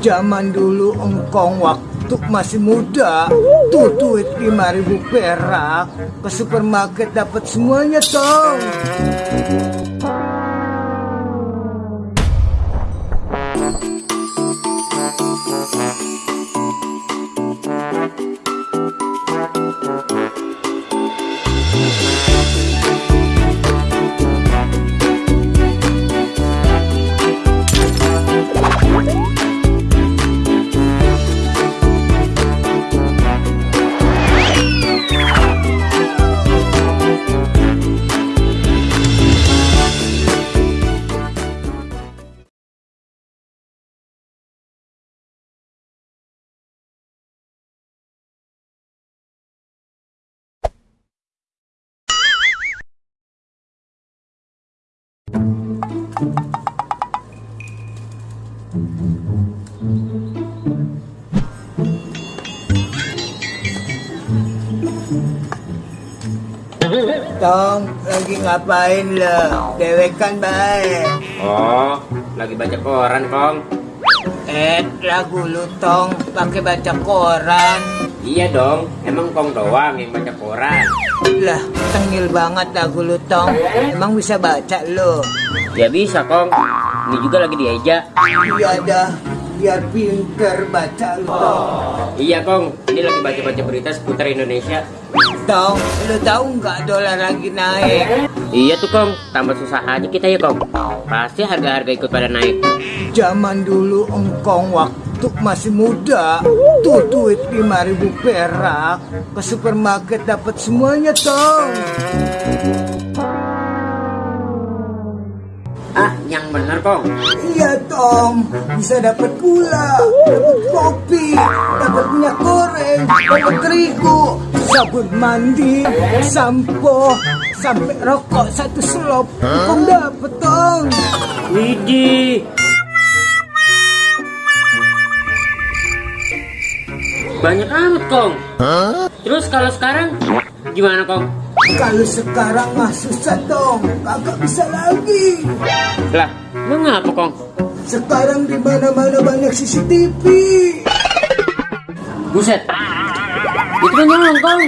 Zaman dulu engkong waktu masih muda. Tuh duit 5000 perak. Ke supermarket dapat semuanya tong Tong lagi ngapain lo? Dewekan baik Oh, lagi baca koran, Kong. Eh lagu lu tong pakai baca koran Iya dong, emang Kong doang yang baca koran. Lah tengil banget lagu lu tong Emang bisa baca lo? Ya bisa, Kong. Ini juga lagi diajak. Iya dah biar pinter baca lu tong Iya, Kong. Ini lagi baca-baca berita seputar Indonesia. Tong, lu tahu nggak dolar lagi naik? Iya tuh, Kong. Tambah susah aja kita ya, Kong. Pasti harga-harga ikut pada naik. Zaman dulu engkong waktu masih muda Tuh duit 5000 perak Ke supermarket dapat semuanya tong Ah, yang bener, Kong. Iya tong Bisa dapat gula Dapat kopi Dapat minyak goreng Dapat terigu Sabun mandi Sampo Sampai rokok satu selop Kong dapet tong Widih. Banyak amat, Kong. Terus kalau sekarang gimana, Kong? Kalau sekarang mah susah tong Kagak bisa lagi Lah, lu ngapa, Kong? Sekarang di mana-mana banyak CCTV. Buset. Itu kan nyolong, Kong.